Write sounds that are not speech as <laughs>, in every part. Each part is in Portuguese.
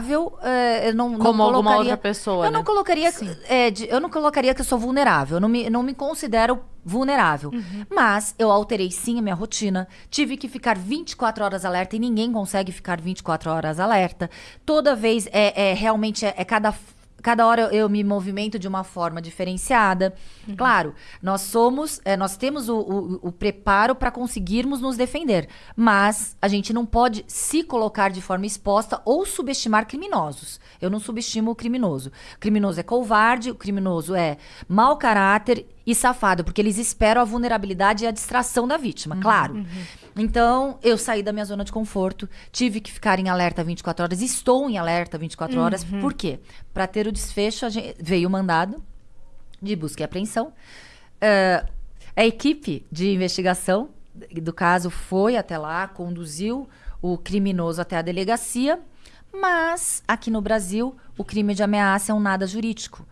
vulnerável, é, eu não, não Como alguma colocaria- outra pessoa, Eu não né? colocaria, é, de- eu não colocaria que eu sou vulnerável. Eu não me, não me considero vulnerável. Mas eu alterei sim a minha rotina. Tive que ficar 24 horas alerta e ninguém consegue ficar 24 horas alerta. Toda vez é, é realmente é, é cada Cada hora eu, eu me movimento de uma forma diferenciada. Claro, nós somos, é, nós temos o, o- o preparo para conseguirmos nos defender, mas a gente não pode se colocar de forma exposta ou subestimar criminosos. Eu não subestimo o criminoso. O criminoso é covarde, o criminoso é mau caráter e safado, porque eles esperam a vulnerabilidade e a distração da vítima, claro. Então, eu saí da minha zona de conforto, tive que ficar em alerta 24 horas, estou em alerta 24 horas. Por quê? Para ter o desfecho, a gente- veio o mandado de busca e apreensão. Eh, a equipe de investigação do caso foi até lá, conduziu o criminoso até a delegacia, mas aqui no Brasil o crime de ameaça é um nada jurídico.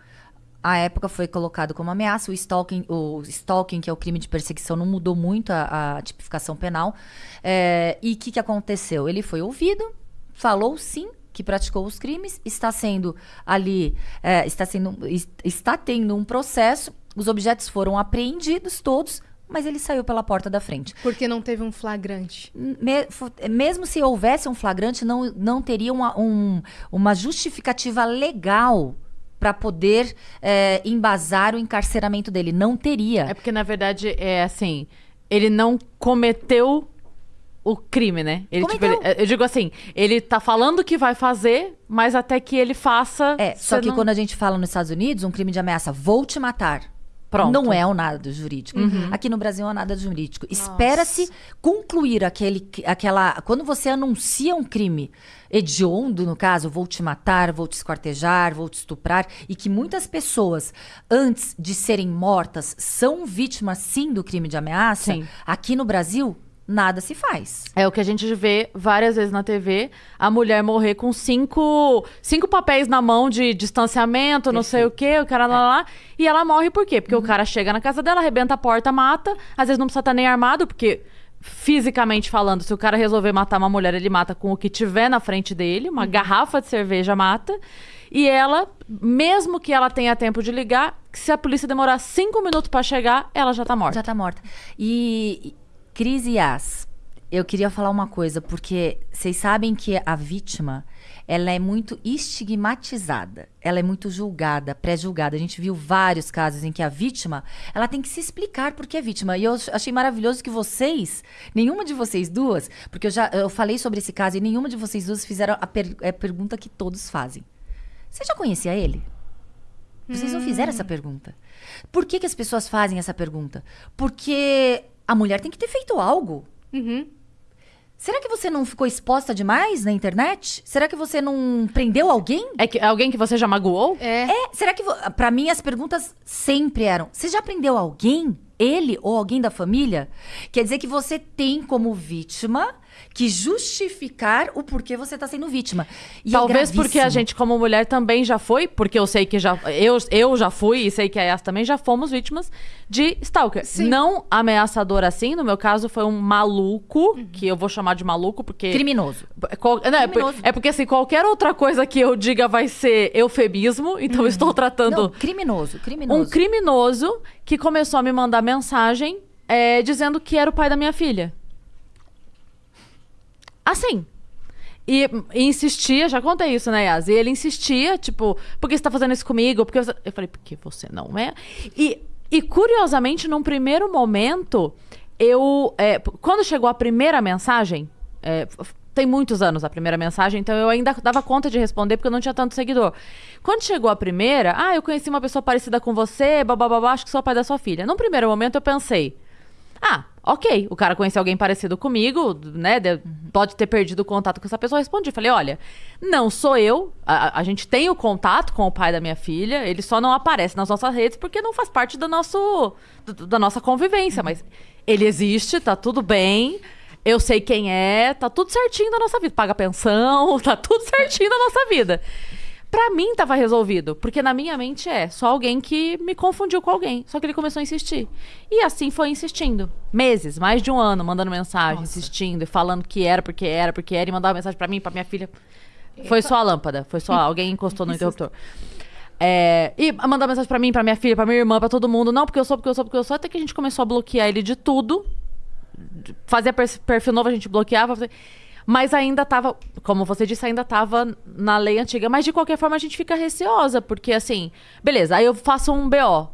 A época foi colocado como ameaça, o stalking, o stalking, que é o crime de perseguição, não mudou muito a, a tipificação penal. Eh, e o que, que aconteceu? Ele foi ouvido, falou sim que praticou os crimes, está sendo ali, eh, está, sendo, es- está tendo um processo, os objetos foram apreendidos todos, mas ele saiu pela porta da frente. Porque não teve um flagrante. Me- mesmo se houvesse um flagrante, não, não teria uma, um- uma justificativa legal para poder eh, embasar o encarceramento dele. Não teria. É porque, na verdade, é assim, ele não cometeu o crime, né? Ele, tipo, ele- eu digo assim, ele tá falando que vai fazer, mas até que ele faça. É, só que não- quando a gente fala nos Estados Unidos, um crime de ameaça, vou te matar. Pronto. Não é um nada jurídico. Aqui no Brasil é um nada jurídico. Espera-se concluir aquele, aquela. Quando você anuncia um crime hediondo, no caso, vou te matar, vou te esquartejar, vou te estuprar, e que muitas pessoas, antes de serem mortas, são vítimas sim do crime de ameaça, Sim. aqui no Brasil, nada se faz. É o que a gente vê várias vezes na TV, a mulher morrer com cinco, cinco papéis na mão de distanciamento, não sei o quê, o cara lá, lá, lá, e ela morre por quê? Porque o cara chega na casa dela, arrebenta a porta, mata, às vezes não precisa estar nem armado, porque fisicamente falando, se o cara resolver matar uma mulher, ele mata com o que tiver na frente dele, uma garrafa de cerveja mata, e ela, mesmo que ela tenha tempo de ligar, se a polícia demorar cinco minutos pra chegar, ela já tá morta. Já tá morta. E- Cris e Yas, eu queria falar uma coisa, porque vocês sabem que a vítima, ela é muito estigmatizada, ela é muito julgada, pré-julgada. A gente viu vários casos em que a vítima, ela tem que se explicar porque é vítima. E eu achei maravilhoso que vocês, nenhuma de vocês duas, porque eu já eu falei sobre esse caso e nenhuma de vocês duas fizeram a, per- a pergunta que todos fazem. Você já conhecia ele? Vocês não fizeram essa pergunta. Por que, que as pessoas fazem essa pergunta? Porque a mulher tem que ter feito algo. Uhum. Será que você não ficou exposta demais na internet? Será que você não prendeu alguém? É que alguém que você já magoou? É. É, será que. vo- Pra mim, as perguntas sempre eram: você já prendeu alguém? Ele ou alguém da família? Quer dizer que você tem como vítima que justificar o porquê você tá sendo vítima. E é Talvez porque a gente, como mulher, também já foi, porque eu sei que já. Eu, eu já fui e sei que a Yas também já fomos vítimas de stalker. Sim. Não ameaçador assim, no meu caso foi um maluco, que eu vou chamar de maluco porque. Criminoso. É qual- não, é, por- Criminoso. é porque assim, qualquer outra coisa que eu diga vai ser eufemismo, então eu estou tratando Não, criminoso, criminoso. um criminoso que começou a me mandar mensagem é, dizendo que era o pai da minha filha. Assim. E, e insistia, já contei isso, né, Yas? E ele insistia, tipo, por que você tá fazendo isso comigo? Porque. Eu falei, porque você não é. E, e curiosamente, num primeiro momento, eu. é, quando chegou a primeira mensagem, é, tem muitos anos a primeira mensagem, então eu ainda dava conta de responder porque eu não tinha tanto seguidor. Quando chegou a primeira, ah, eu conheci uma pessoa parecida com você, babá, acho que sou o pai da sua filha. Num primeiro momento eu pensei, ah, ok, o cara conheceu alguém parecido comigo, né? de- Pode ter perdido o contato com essa pessoa. Eu respondi, falei, olha, não sou eu. A, a- gente tem o contato com o pai da minha filha, ele só não aparece nas nossas redes porque não faz parte do nosso, do- da nossa convivência. Mas ele existe, tá tudo bem. Eu sei quem é, tá tudo certinho da nossa vida. Paga pensão, <laughs> tá tudo certinho da nossa vida. Pra mim tava resolvido, porque na minha mente é só alguém que me confundiu com alguém. Só que ele começou a insistir. E assim foi insistindo. Meses, mais de um ano, mandando mensagem, insistindo e falando que era porque era, porque era, e mandava mensagem pra mim, pra minha filha. Foi só a lâmpada. Foi só <laughs> alguém encostou no interruptor. É, e mandar mensagem pra mim, pra minha filha, pra minha irmã, pra todo mundo. Não, porque eu sou, porque eu sou, porque eu sou. Até que a gente começou a bloquear ele de tudo. Fazia per- perfil novo, a gente bloqueava. Mas ainda tava, como você disse, ainda tava na lei antiga. Mas de qualquer forma a gente fica receosa, porque assim, beleza, aí eu faço um BO.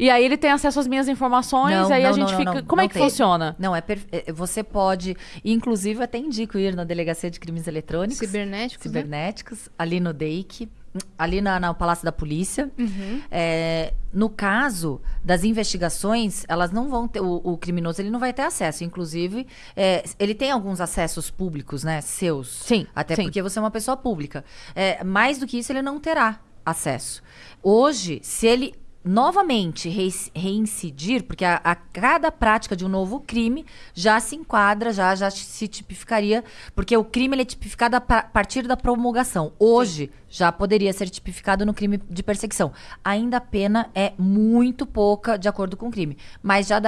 E aí ele tem acesso às minhas informações, Não, aí a não, gente não, não, fica. não, como é que tem. funciona? Não, é perfe- é, você pode, inclusive eu até indico ir na Delegacia de Crimes Eletrônicos, Cibernéticos, né? cibernéticos, ali no DEIC, ali na, no Palácio da Polícia. Uhum. É, no caso das investigações, elas não vão ter, o, o criminoso ele não vai ter acesso. Inclusive, é, ele tem alguns acessos públicos, né, seus. Sim, Até sim. porque você é uma pessoa pública. É, mais do que isso, ele não terá acesso. Hoje, se ele novamente rei- reincidir, porque a, a cada prática de um novo crime já se enquadra, já, já se tipificaria, porque o crime ele é tipificado a pa- partir da promulgação. Hoje já poderia ser tipificado no crime de perseguição. Ainda a pena é muito pouca de acordo com o crime, mas já dá